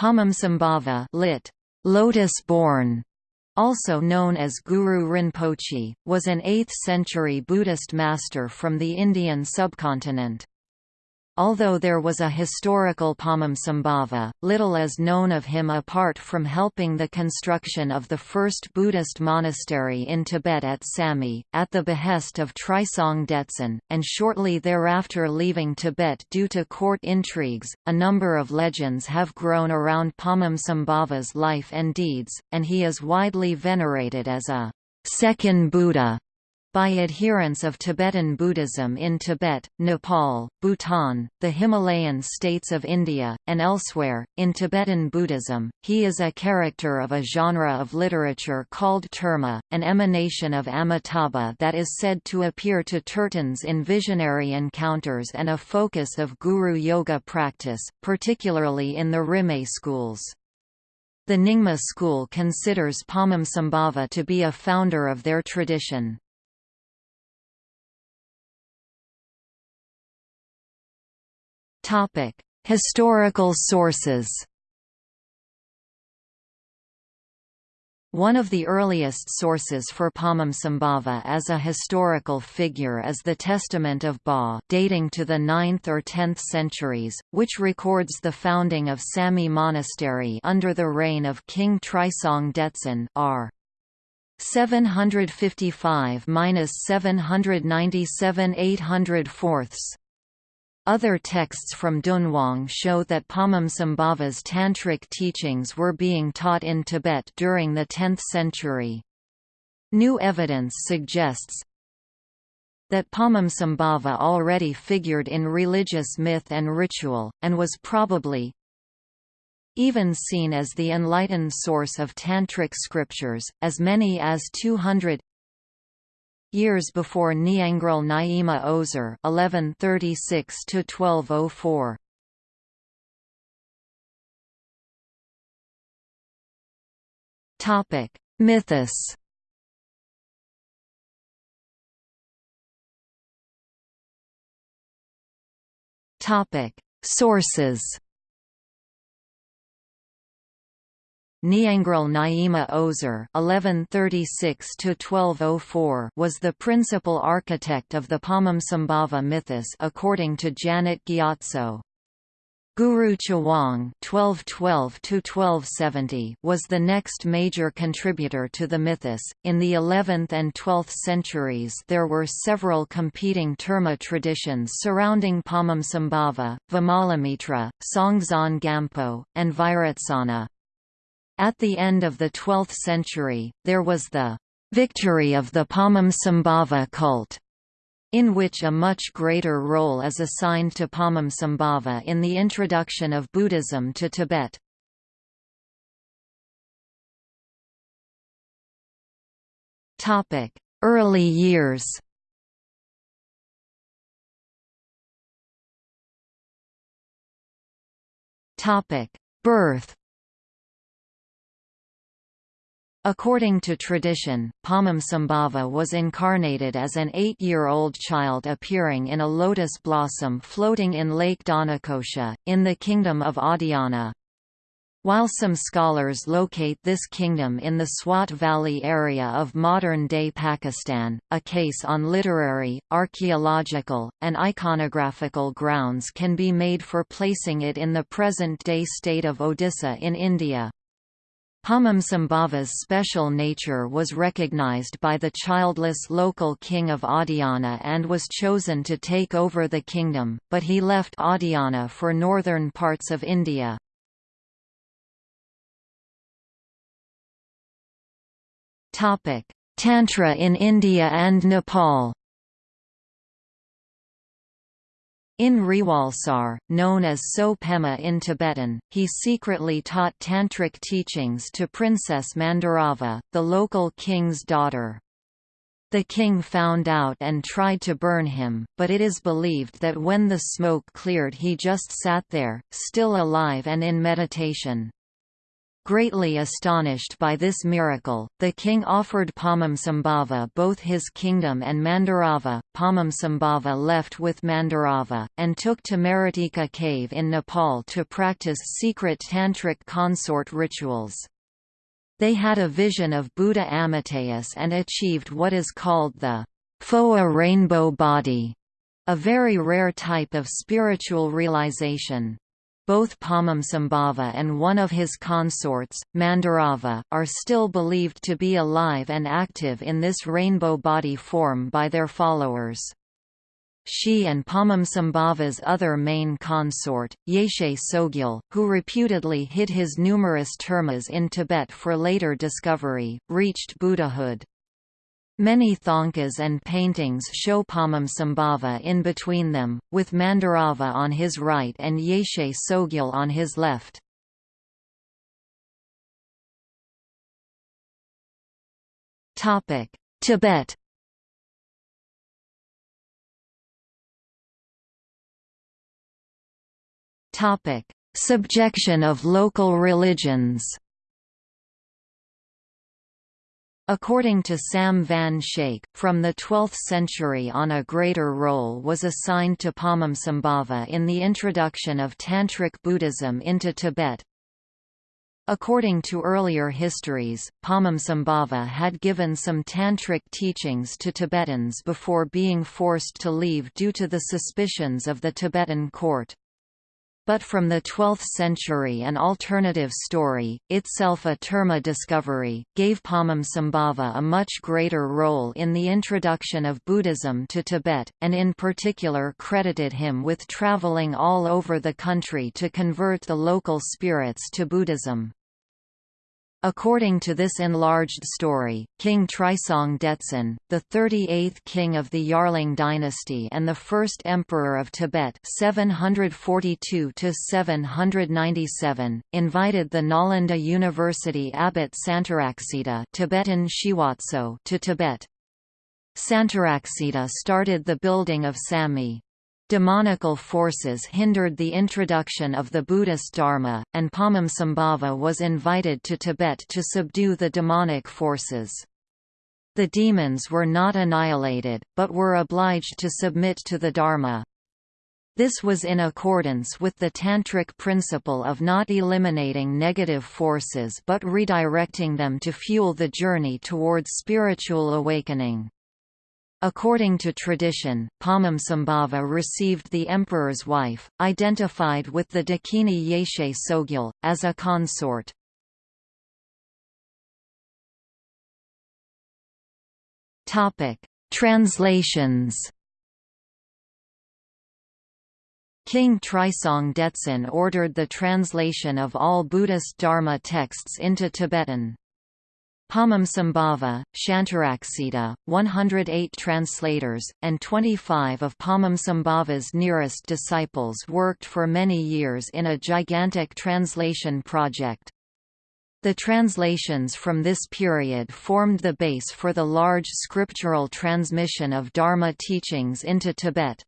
Padmasambhava lit. Lotus-born, also known as Guru Rinpoche, was an 8th-century Buddhist master from the Indian subcontinent. Although there was a historical Padmasambhava, little is known of him apart from helping the construction of the first Buddhist monastery in Tibet at Samye, at the behest of Trisong Detsen, and shortly thereafter leaving Tibet due to court intrigues. A number of legends have grown around Padmasambhava's life and deeds, and he is widely venerated as a second Buddha by adherents of Tibetan Buddhism in Tibet, Nepal, Bhutan, the Himalayan states of India, and elsewhere. In Tibetan Buddhism, he is a character of a genre of literature called terma, an emanation of Amitabha that is said to appear to Turtans in visionary encounters and a focus of guru yoga practice, particularly in the Rimé schools. The Nyingma school considers Padmasambhava to be a founder of their tradition. Historical sources. One of the earliest sources for Padmasambhava as a historical figure is the Testament of Ba dating to the 9th or 10th centuries, which records the founding of Samye Monastery under the reign of King Trisong Detsen r. 755–797 800 fourths. Other texts from Dunhuang show that Padmasambhava's tantric teachings were being taught in Tibet during the 10th century. New evidence suggests that Padmasambhava already figured in religious myth and ritual, and was probably even seen as the enlightened source of tantric scriptures, as many as 200 years before Nyangral Nyima Ozer (1136–1204). Topic: Mythos. Topic: Sources. Nyangral Nyima Ozer (1136–1204) was the principal architect of the Padmasambhava mythos, according to Janet Gyatso. Guru Chawang (1212–1270) was the next major contributor to the mythos. In the 11th and 12th centuries, there were several competing terma traditions surrounding Padmasambhava, Vimalamitra, Songtsen Gampo, and Vairocana. At the end of the 12th century, there was the victory of the Padmasambhava cult, in which a much greater role is assigned to Padmasambhava in the introduction of Buddhism to Tibet. Early years Birth According to tradition, Padmasambhava was incarnated as an eight-year-old child appearing in a lotus blossom floating in Lake Dhanakosha, in the kingdom of Adhyana. While some scholars locate this kingdom in the Swat Valley area of modern-day Pakistan, a case on literary, archaeological, and iconographical grounds can be made for placing it in the present-day state of Odisha in India. Padmasambhava's special nature was recognized by the childless local king of Adhyana and was chosen to take over the kingdom, but he left Adhyana for northern parts of India. Tantra in India and Nepal In Rewalsar, known as Tso Pema in Tibetan, he secretly taught tantric teachings to Princess Mandarava, the local king's daughter. The king found out and tried to burn him, but it is believed that when the smoke cleared he just sat there, still alive and in meditation. Greatly astonished by this miracle, the king offered Padmasambhava both his kingdom and Mandarava. Padmasambhava left with Mandarava, and took to Maratika cave in Nepal to practice secret tantric consort rituals. They had a vision of Buddha Amitayus and achieved what is called the Phowa rainbow body, a very rare type of spiritual realization. Both Padmasambhava and one of his consorts, Mandarava, are still believed to be alive and active in this rainbow body form by their followers. She and Padmasambhava's other main consort, Yeshe Tsogyal, who reputedly hid his numerous termas in Tibet for later discovery, reached Buddhahood. Many thangkas and paintings show Padmasambhava in between them, with Mandarava on his right and Yeshe Tsogyal on his left. Tibet Subjection of local religions According to Sam van Schaik, from the 12th century on a greater role was assigned to Padmasambhava in the introduction of Tantric Buddhism into Tibet. According to earlier histories, Padmasambhava had given some Tantric teachings to Tibetans before being forced to leave due to the suspicions of the Tibetan court but from the 12th century an alternative story, itself a terma discovery, gave Padmasambhava a much greater role in the introduction of Buddhism to Tibet, and in particular credited him with traveling all over the country to convert the local spirits to Buddhism. According to this enlarged story, King Trisong Detsen, the 38th king of the Yarlung dynasty and the first emperor of Tibet 742 invited the Nalanda University abbot Santaraksita Tibetan Shiwatso to Tibet. Santaraksita started the building of Samye, Demonical forces hindered the introduction of the Buddhist Dharma, and Padmasambhava was invited to Tibet to subdue the demonic forces. The demons were not annihilated, but were obliged to submit to the Dharma. This was in accordance with the Tantric principle of not eliminating negative forces but redirecting them to fuel the journey towards spiritual awakening. According to tradition, Padmasambhava received the emperor's wife, identified with the Dakini Yeshe Tsogyal, as a consort. Translations King Trisong Detsen ordered the translation of all Buddhist Dharma texts into Tibetan. Padmasambhava, Shantaraksita, 108 translators, and 25 of Padmasambhava's nearest disciples worked for many years in a gigantic translation project. The translations from this period formed the base for the large scriptural transmission of Dharma teachings into Tibet.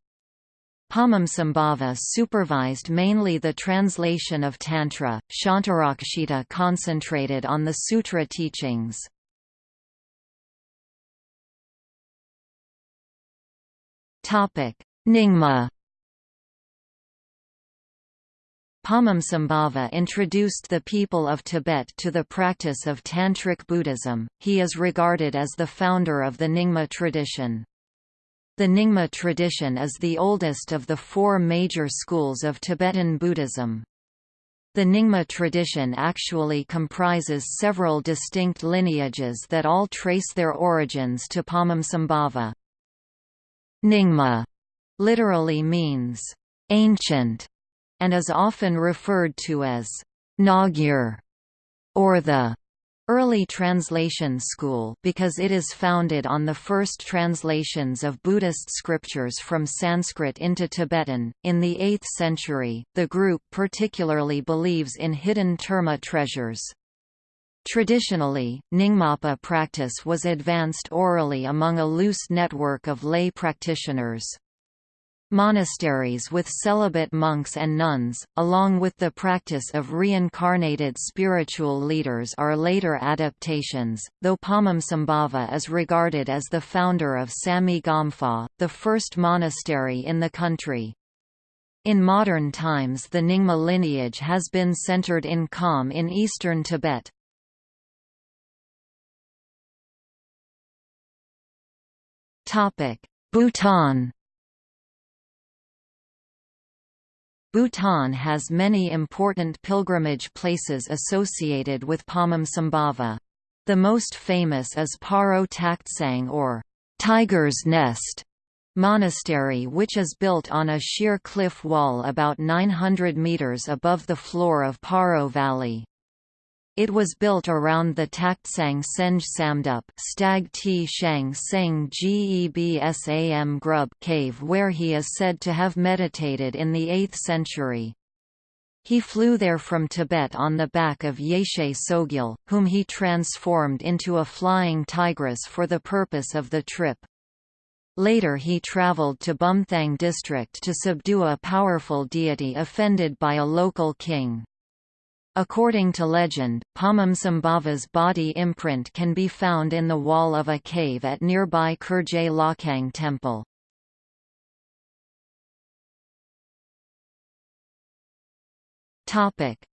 Padmasambhava supervised mainly the translation of Tantra, Shantarakshita concentrated on the sutra teachings. Nyingma Padmasambhava introduced the people of Tibet to the practice of Tantric Buddhism, he is regarded as the founder of the Nyingma tradition. The Nyingma tradition is the oldest of the four major schools of Tibetan Buddhism. The Nyingma tradition actually comprises several distinct lineages that all trace their origins to Padmasambhava. Nyingma literally means ancient and is often referred to as Nagyur or the Early Translation School because it is founded on the first translations of Buddhist scriptures from Sanskrit into Tibetan. In the 8th century, the group particularly believes in hidden terma treasures. Traditionally, Nyingmapa practice was advanced orally among a loose network of lay practitioners. Monasteries with celibate monks and nuns, along with the practice of reincarnated spiritual leaders are later adaptations, though Padmasambhava is regarded as the founder of Samye Gompa, the first monastery in the country. In modern times the Nyingma lineage has been centered in Kham in eastern Tibet. Bhutan Bhutan has many important pilgrimage places associated with Padmasambhava. The most famous is Paro Taktsang or Tiger's Nest monastery which is built on a sheer cliff wall about 900 meters above the floor of Paro Valley. It was built around the Taktsang Senge Samdup Stag T Shang Seng Gebsam Grub cave where he is said to have meditated in the 8th century. He flew there from Tibet on the back of Yeshe Tsogyal, whom he transformed into a flying tigress for the purpose of the trip. Later he traveled to Bumthang district to subdue a powerful deity offended by a local king. According to legend, Padmasambhava's body imprint can be found in the wall of a cave at nearby Kurjey Lhakhang temple.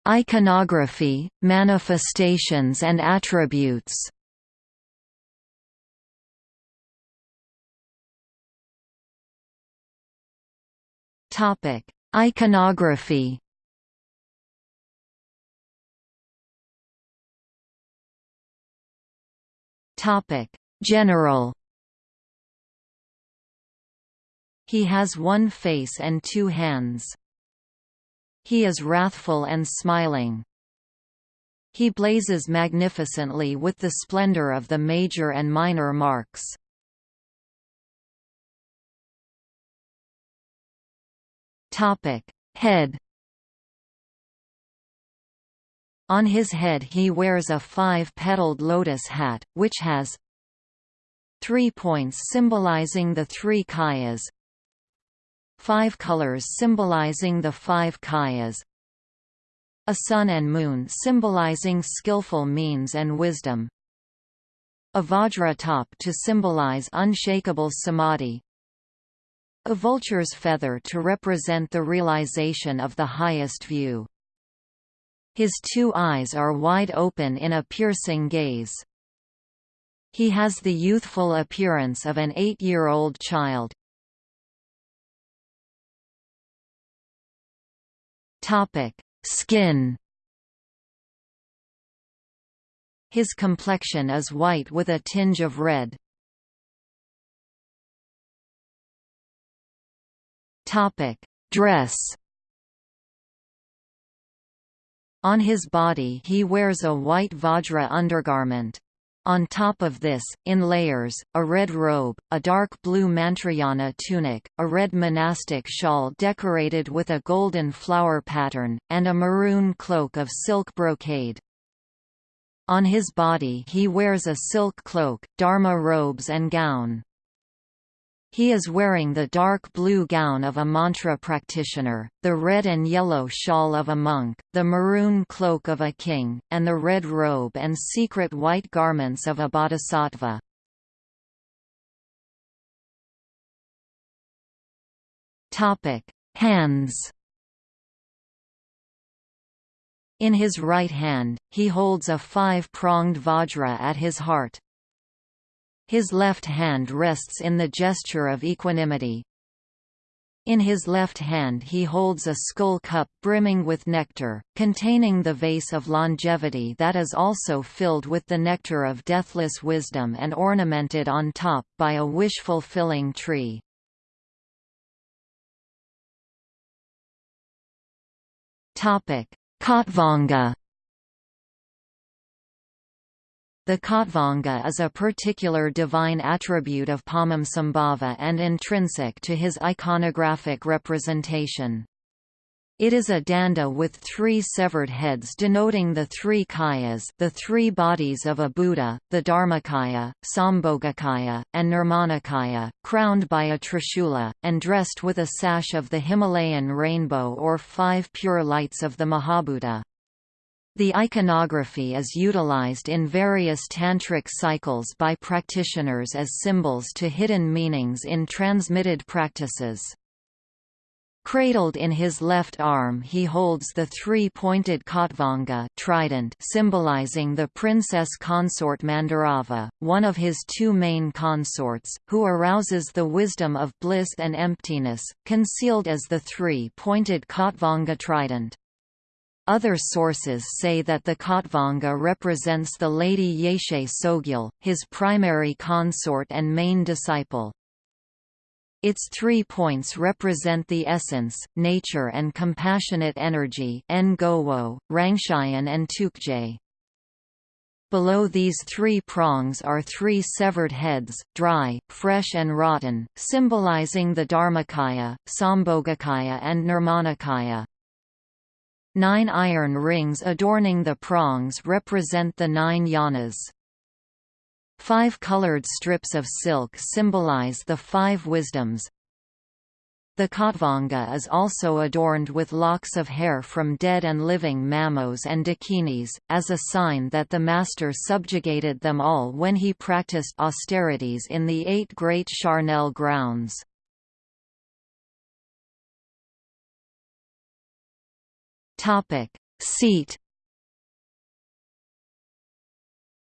Iconography, manifestations and attributes Iconography Topic: General. He has one face and two hands. He is wrathful and smiling. He blazes magnificently with the splendor of the major and minor marks. Topic: Head On his head he wears a five-petaled lotus hat, which has three points symbolizing the three kayas, five colors symbolizing the five kayas, a sun and moon symbolizing skillful means and wisdom, a vajra top to symbolize unshakable samadhi, a vulture's feather to represent the realization of the highest view. His two eyes are wide open in a piercing gaze. He has the youthful appearance of an eight-year-old child. Skin His complexion is white with a tinge of red. Dress On his body he wears a white vajra undergarment. On top of this, in layers, a red robe, a dark blue mantrayana tunic, a red monastic shawl decorated with a golden flower pattern, and a maroon cloak of silk brocade. On his body he wears a silk cloak, dharma robes and gown. He is wearing the dark blue gown of a mantra practitioner, the red and yellow shawl of a monk, the maroon cloak of a king, and the red robe and secret white garments of a bodhisattva. Hands In his right hand, he holds a five-pronged vajra at his heart. His left hand rests in the gesture of equanimity. In his left hand he holds a skull cup brimming with nectar, containing the vase of longevity that is also filled with the nectar of deathless wisdom and ornamented on top by a wish-fulfilling tree. Khatvanga the Khatvanga is a particular divine attribute of Padmasambhava and intrinsic to his iconographic representation. It is a danda with three severed heads denoting the three kayas the three bodies of a Buddha, the Dharmakaya, Sambhogakaya, and Nirmanakaya, crowned by a trishula, and dressed with a sash of the Himalayan rainbow or five pure lights of the Mahabhuta. The iconography is utilized in various tantric cycles by practitioners as symbols to hidden meanings in transmitted practices. Cradled in his left arm he holds the three-pointed Khatvanga trident symbolizing the princess consort Mandarava, one of his two main consorts, who arouses the wisdom of bliss and emptiness, concealed as the three-pointed Khatvanga trident. Other sources say that the Khatvanga represents the Lady Yeshe Tsogyal, his primary consort and main disciple. Its three points represent the essence, nature and compassionate energy Ngowo, Rangshayan and Tukje. Below these three prongs are three severed heads, dry, fresh and rotten, symbolizing the Dharmakaya, Sambhogakaya and Nirmanakaya. Nine iron rings adorning the prongs represent the nine yanas. Five colored strips of silk symbolize the five wisdoms. The Khatvanga is also adorned with locks of hair from dead and living mamos and dakinis, as a sign that the master subjugated them all when he practiced austerities in the eight great charnel grounds. Seat.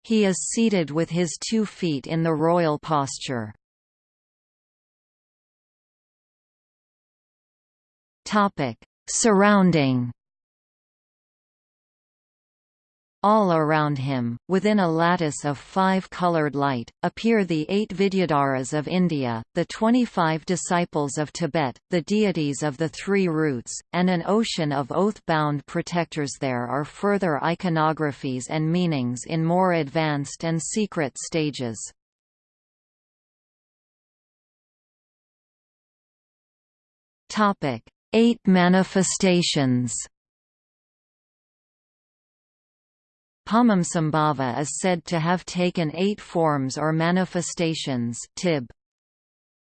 He is seated with his two feet in the royal posture. Topic: Surrounding All around him, within a lattice of five-colored light, appear the eight Vidyadharas of India, the twenty-five disciples of Tibet, the deities of the three roots, and an ocean of oath-bound protectors There are further iconographies and meanings in more advanced and secret stages. Eight manifestations Padmasambhava is said to have taken eight forms or manifestations tib.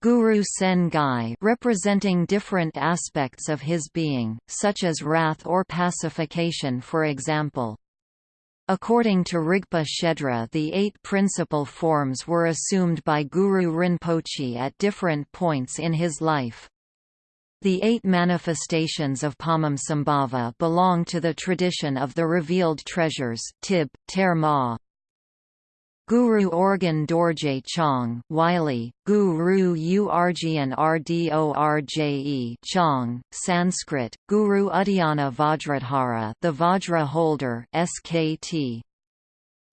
Guru Sen Gai representing different aspects of his being, such as wrath or pacification for example. According to Rigpa Shedra the eight principal forms were assumed by Guru Rinpoche at different points in his life. The eight manifestations of Padmasambhava belong to the tradition of the revealed treasures Tib, Ter Ma. Guru Orgyen Dorje Chong Wylie, Guru Urjian Rdorje Chong, Sanskrit, Guru Uddiyana Vajradhara the Vajra holder SKT.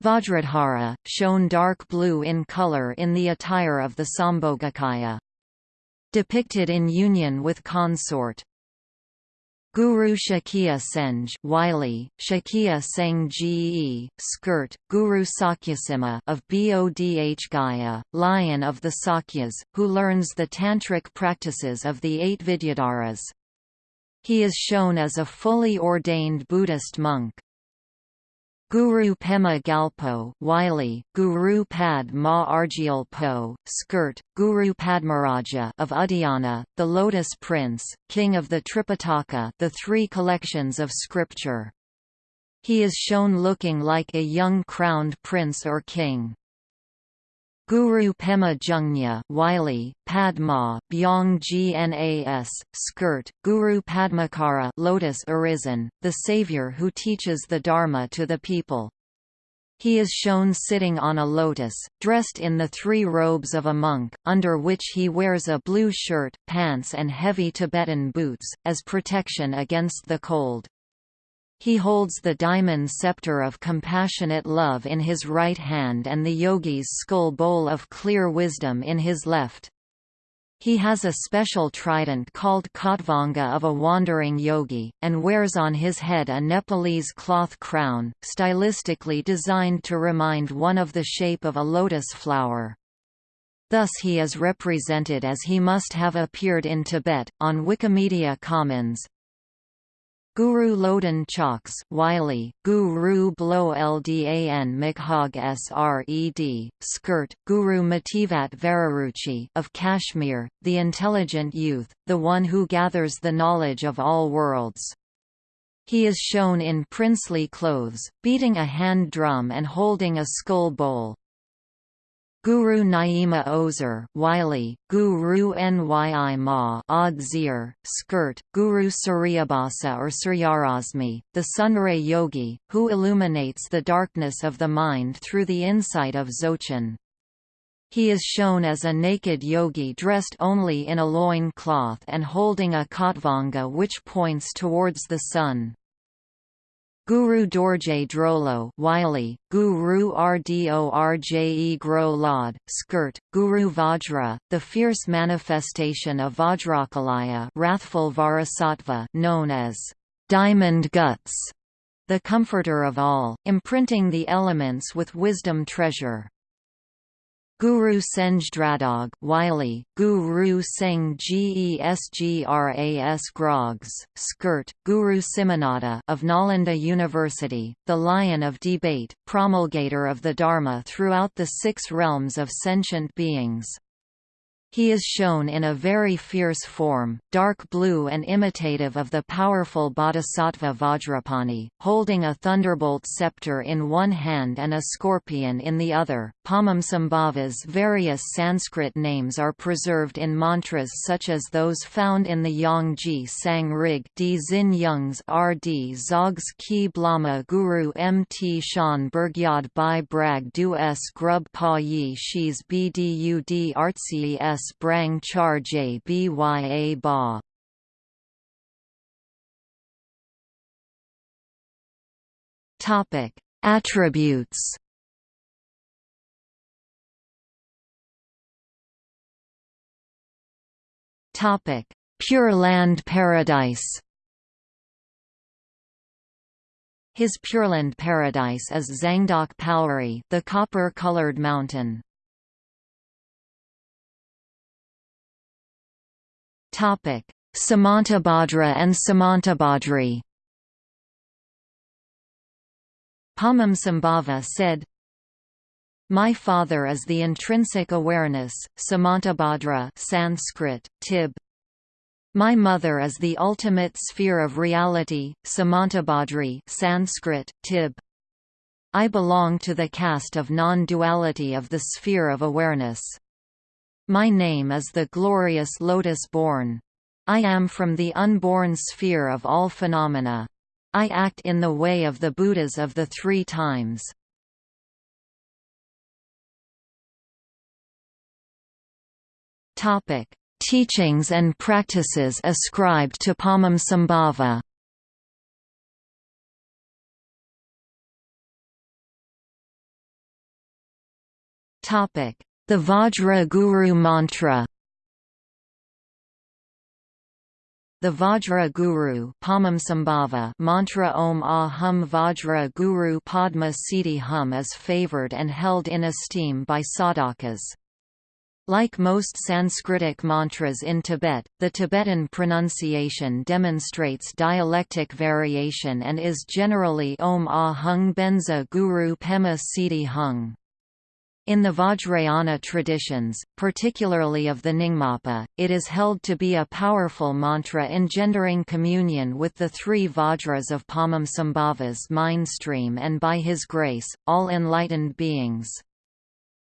Vajradhara, shown dark blue in color in the attire of the Sambhogakaya depicted in union with consort. Guru Shakya Senge Wylie, Shakya Seng Ge, skirt, Guru Sakyasima of Bodh Gaya, lion of the Sakyas, who learns the tantric practices of the eight Vidyadharas. He is shown as a fully ordained Buddhist monk. Guru Pema Gyalpo Wylie, Guru Pad Ma Argyal Po, skirt, Guru Padmaraja of Uddiyana, the Lotus Prince, king of the Tripitaka the three collections of scripture. He is shown looking like a young crowned prince or king. Guru Pema Jungnya Wylie, Padma, Gnas, skirt, Guru Padmakara Lotus Arisen, the savior who teaches the Dharma to the people. He is shown sitting on a lotus, dressed in the three robes of a monk, under which he wears a blue shirt, pants and heavy Tibetan boots, as protection against the cold. He holds the diamond scepter of compassionate love in his right hand and the yogi's skull bowl of clear wisdom in his left. He has a special trident called Khatvanga of a wandering yogi, and wears on his head a Nepalese cloth crown, stylistically designed to remind one of the shape of a lotus flower. Thus he is represented as he must have appeared in Tibet. On Wikimedia Commons, Guru Lodan Chaks Wylie, Guru Blow Ldan Mikhog Sred, Skirt, Guru Mativat Vararuchi of Kashmir, the intelligent youth, the one who gathers the knowledge of all worlds. He is shown in princely clothes, beating a hand drum and holding a skull bowl. Guru Nyima Ozer Wylie, Guru Nyi Ma Odd Zir, Skirt, Guru Suryabhasa or Suryarasmi, the Sunray Yogi, who illuminates the darkness of the mind through the insight of Dzogchen. He is shown as a naked yogi dressed only in a loin cloth and holding a khatvanga which points towards the sun. Guru Dorje Drolo Wylie, Guru Rdorje Gro Lod, Skirt, Guru Vajra, the fierce manifestation of Vajrakilaya wrathful Varasattva known as diamond guts, the comforter of all, imprinting the elements with wisdom treasure. Guru Senjdradog Wylie, Guru Singh Gesgras Grogs, Skirt, Guru Simanada of Nalanda University, the Lion of Debate, promulgator of the Dharma throughout the six realms of sentient beings. He is shown in a very fierce form, dark blue and imitative of the powerful bodhisattva Vajrapani, holding a thunderbolt scepter in one hand and a scorpion in the other. Padmasambhava's various Sanskrit names are preserved in mantras such as those found in the Yongji Sang Rig D. Zin Youngs RD Zogs Ki Blama Guru Mt Shan Burgyad Bai Brag Du S. Grub Pa Yi Shis Bdud Artsi S s brang char j bya ba. Topic: Attributes. Topic: Pure Land Paradise. His Pureland paradise is Zangdok Palri, the copper-colored mountain. Topic: Samantabhadra and Samantabhadri. Padmasambhava said, My father is the intrinsic awareness, Samantabhadra Sanskrit, Tib. My mother is the ultimate sphere of reality, Samantabhadri Sanskrit, Tib. I belong to the caste of non-duality of the sphere of awareness. My name is the glorious lotus-born. I am from the unborn sphere of all phenomena. I act in the way of the Buddhas of the three times. Topic: Teachings and practices ascribed to Padmasambhava. Topic: the Vajra Guru mantra The Vajra Guru mantra Om Ah Hum Vajra Guru Padma Siddhi Hum is favored and held in esteem by sadhakas. Like most Sanskritic mantras in Tibet, the Tibetan pronunciation demonstrates dialectic variation and is generally Om Ah Hung Benza Guru Pema Siddhi Hung. In the Vajrayana traditions, particularly of the Nyingmapa, it is held to be a powerful mantra engendering communion with the three Vajras of Padmasambhava's mindstream and by his grace, all enlightened beings.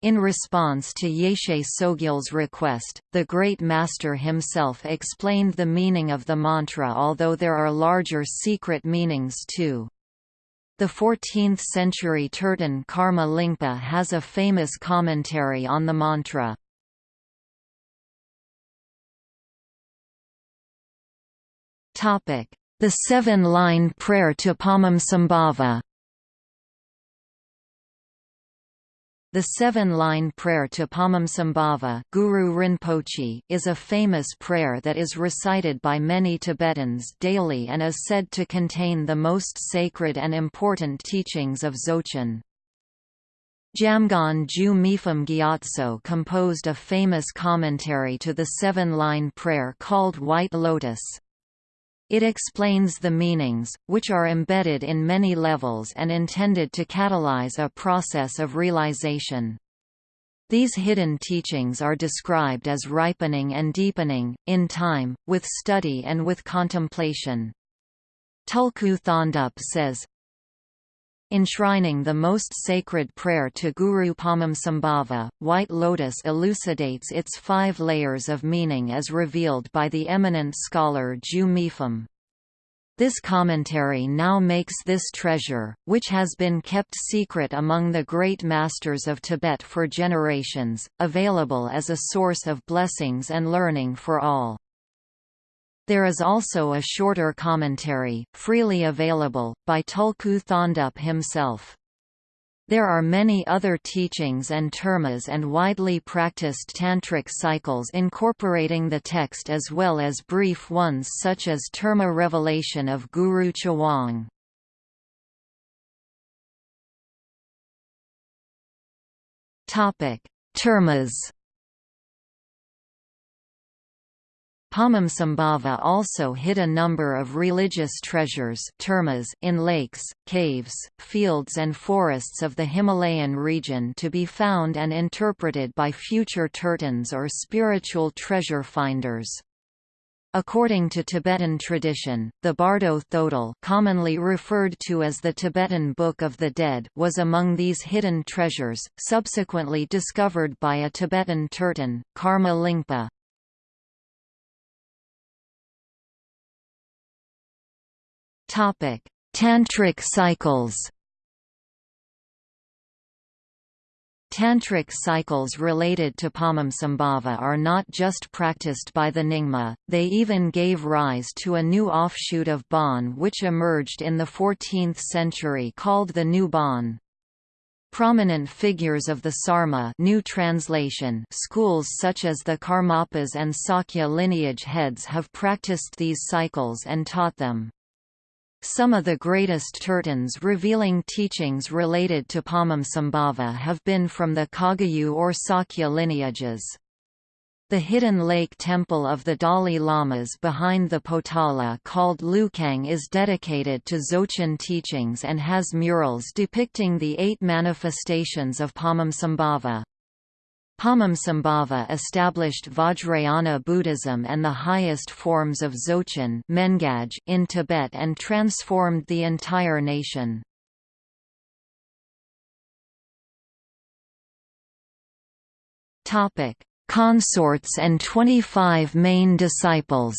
In response to Yeshe Tsogyal's request, the Great Master himself explained the meaning of the mantra although there are larger secret meanings too. The 14th-century Turton Karma Lingpa has a famous commentary on the mantra. The seven-line prayer to Padmasambhava The seven-line prayer to Padmasambhava Guru Rinpoche is a famous prayer that is recited by many Tibetans daily and is said to contain the most sacred and important teachings of Dzogchen. Jamgon Ju Mipham Gyatso composed a famous commentary to the seven-line prayer called White Lotus. It explains the meanings, which are embedded in many levels and intended to catalyze a process of realization. These hidden teachings are described as ripening and deepening, in time, with study and with contemplation. Tulku Thondup says, Enshrining the most sacred prayer to Guru Padmasambhava, White Lotus elucidates its five layers of meaning as revealed by the eminent scholar Ju. This commentary now makes this treasure, which has been kept secret among the great masters of Tibet for generations, available as a source of blessings and learning for all. There is also a shorter commentary, freely available, by Tulku Thondup himself. There are many other teachings and termas and widely practiced tantric cycles incorporating the text as well as brief ones such as terma revelation of Guru Chawang. Termas Padmasambhava also hid a number of religious treasures termas in lakes, caves, fields and forests of the Himalayan region to be found and interpreted by future tertans or spiritual treasure finders. According to Tibetan tradition, the Bardo Thodol commonly referred to as the Tibetan Book of the Dead was among these hidden treasures, subsequently discovered by a Tibetan tertan, Karma Lingpa. Topic: Tantric cycles. Tantric cycles related to Padmasambhava are not just practiced by the Nyingma, they even gave rise to a new offshoot of Bon which emerged in the 14th century called the New Bon. Prominent figures of the Sarma new translation schools such as the Karmapas and Sakya lineage heads have practiced these cycles and taught them. Some of the greatest tertans revealing teachings related to Padmasambhava have been from the Kagyu or Sakya lineages. The hidden lake temple of the Dalai Lamas behind the Potala called Lukang is dedicated to Dzogchen teachings and has murals depicting the eight manifestations of Padmasambhava. Padmasambhava established Vajrayana Buddhism and the highest forms of Dzogchen in Tibet and transformed the entire nation. Consorts and 25 main disciples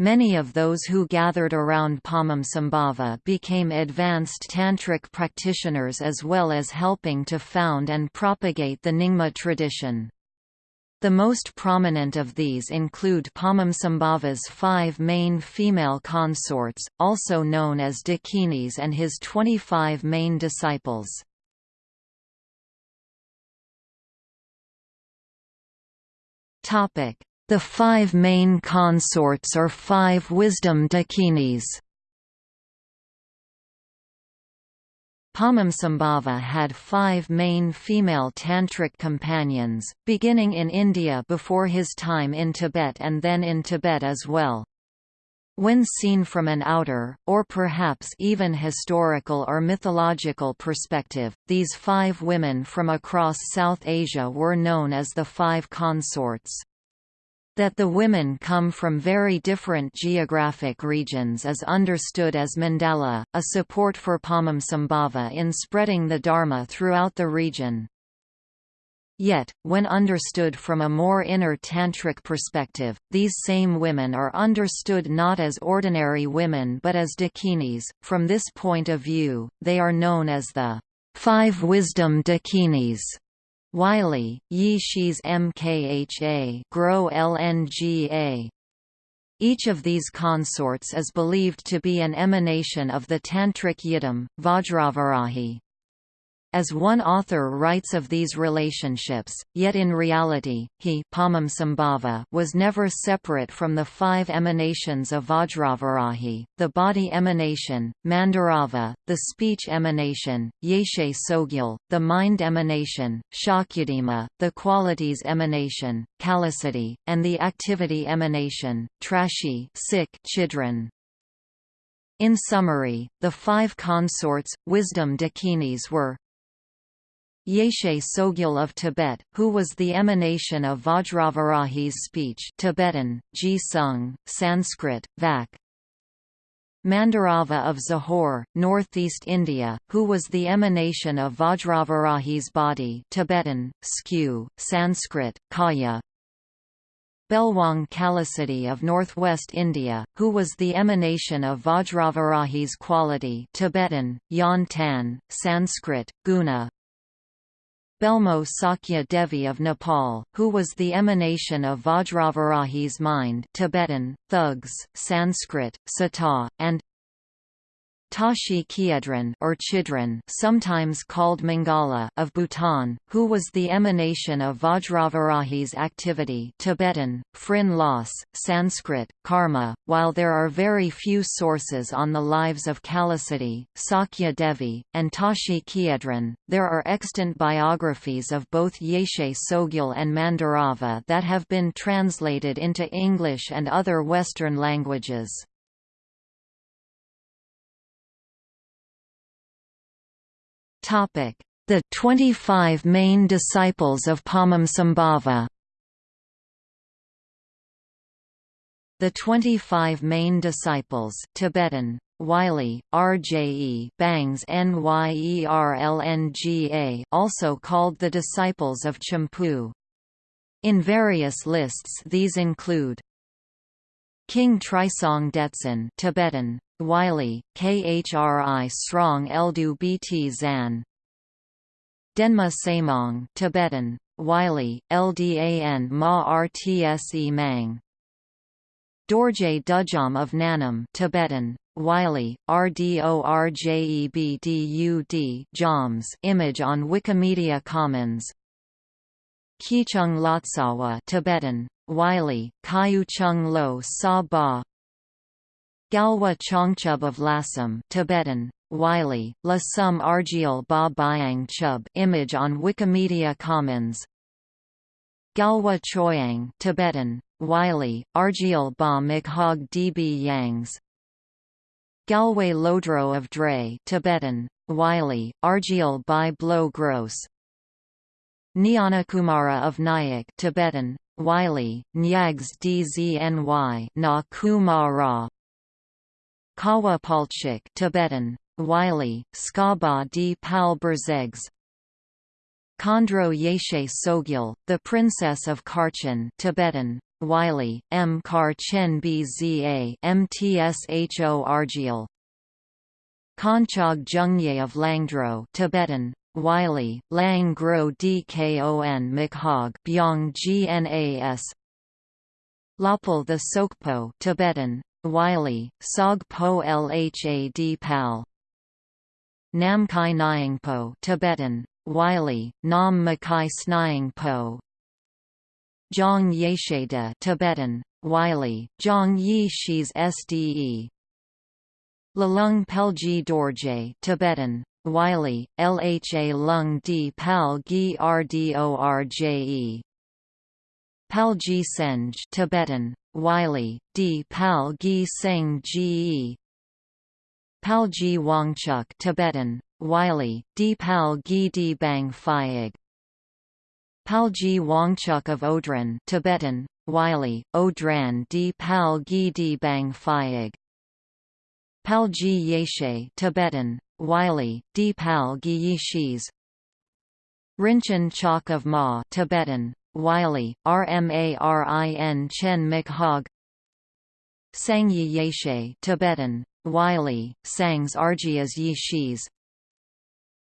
Many of those who gathered around Padmasambhava became advanced tantric practitioners as well as helping to found and propagate the Nyingma tradition. The most prominent of these include Padmasambhava's five main female consorts, also known as Dakinis and his 25 main disciples. The five main consorts or five wisdom dakinis. Padmasambhava had five main female tantric companions, beginning in India before his time in Tibet and then in Tibet as well. When seen from an outer, or perhaps even historical or mythological perspective, these five women from across South Asia were known as the Five Consorts. That the women come from very different geographic regions is understood as mandala, a support for Padmasambhava in spreading the Dharma throughout the region. Yet, when understood from a more inner tantric perspective, these same women are understood not as ordinary women but as dakinis. From this point of view, they are known as the five wisdom dakinis. Wylie, Yi Shis Mkha Grow LNGA. Each of these consorts is believed to be an emanation of the Tantric Yidam, Vajravarahi. As one author writes of these relationships, yet in reality, he was never separate from the five emanations of Vajravarahi, the body emanation, Mandarava, the speech emanation, Yeshe Tsogyal, the mind emanation, Shakyadima, the qualities emanation, Kalasati, and the activity emanation, Trashi Chidran. In summary, the five consorts, wisdom dakinis were Yeshe Tsogyal of Tibet, who was the emanation of Vajravarahi's speech Tibetan, Ji Sung, Sanskrit, Vak. Mandarava of Zahor, northeast India, who was the emanation of Vajravarahi's body Tibetan, Skew, Sanskrit, Kaya. Belwang Kalasati of northwest India, who was the emanation of Vajravarahi's quality Tibetan, Yan Tan, Sanskrit, Guna, Belmo Sakya Devi of Nepal, who was the emanation of Vajravarahi's mind Tibetan, Thugs, Sanskrit, Sata, and Tashi Khiedran or Chidran sometimes called Mangala of Bhutan, who was the emanation of Vajravarahi's activity Tibetan, Phrin Sanskrit, Karma. While there are very few sources on the lives of Kalasati, Sakya Devi, and Tashi Khiedran, there are extant biographies of both Yeshe Tsogyal and Mandarava that have been translated into English and other Western languages. The 25 main disciples of Padmasambhava The 25 main disciples Tibetan, Wylie, RJE Bangs Nyerlnga also called the disciples of Champu. In various lists these include King Trisong Detsen Tibetan, Wylie, Khri Srong Eldu Bt Zan. Denma Samong Tibetan, Wylie, Ldan Ma Rtse Mang. Dorje Dudjom of Nanam Tibetan, Wylie, Rdorjebdud Joms. Image on Wikimedia Commons. Kichung Lotsawa Tibetan, Wylie, Kayu Chung Lo Sa Ba Galwa Chongchub of Lassam Tibetan, Wylie, La Sum Argiel Ba Byang Chub image on Wikimedia Commons. Galwa Choyang Tibetan, Wylie, Argiel Ba Mikhog Db Yangs. Galway Lodro of Dre Tibetan, Wylie, Argiel Bai Blo Gross. Kumara of Nyack Tibetan, Wylie, Nyags Dzny Na Kumara Kawa Palchik Tibetan, Wylie, Skaba di Pal Berzegs. Khandro Yeshe Tsogyal, the Princess of Karchen Tibetan, Wylie, M. Karchen Bza Mtsho Argiel Konchog Jungye of Langdro Tibetan, Wylie, Lang Gro Dkon Mikhog Byong Gnas Lapal the Sokpo Tibetan, Wylie, Sog Po Lhad Pal. Namkhai Nyingpo Tibetan, Wylie, Nam Makai Snyingpo. Zhang Yesheda Tibetan, Wylie, Zhang Yi Shis Sde Lalung Pelji Dorje Tibetan, Wylie, Lha Lung Di Pal Gi Rdorje Palji Senj Tibetan, Wylie, D. Pal Gi Seng Ge Palji Wangchuk Tibetan, Wylie, D. Pal Gi Di Bang Phayag Palji Wangchuk of Odran Tibetan, Wylie, Odran D. Pal Gi Di Bang Phayag Palji Yeshe Tibetan, Wylie, D. Pal Gi Yishis Rinchen Chok of Ma Tibetan, Wylie, Rmarin Chen Mikhog. Sangye Yeshe Tibetan, Wylie, Sangs Argias Yishis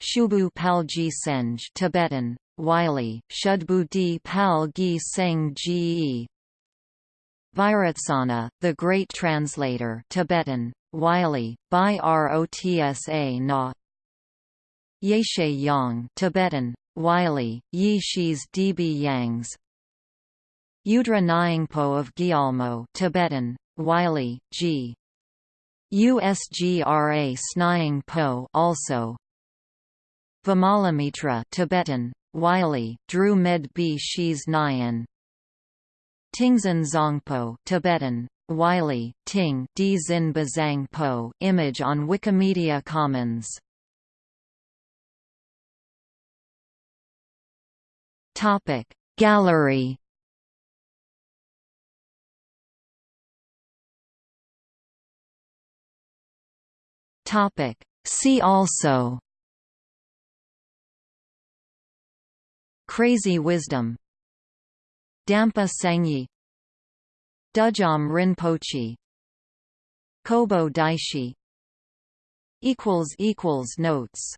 Shubu Palji Senj Tibetan, Wylie, Shudbu Di Pal Gi Seng Ge Vairotsana, the Great Translator Tibetan, Wylie, By Rotsa Na. Yeshe Yang Tibetan, Wylie, Yi Shis Db Yangs. Yudra Nyingpo of Gyalmo Tibetan, Wylie, G. Usgra Snying Po also. Vimalamitra Tibetan, Wylie, Dru Med B Shis Nyan. Tingzin Zongpo Tibetan, Wylie, Ting D Zin Bazang Po image on Wikimedia Commons Topic. Gallery Topic. See also Crazy Wisdom Dampa Sangye Dudjom Rinpoche Kobo Daishi Equals Notes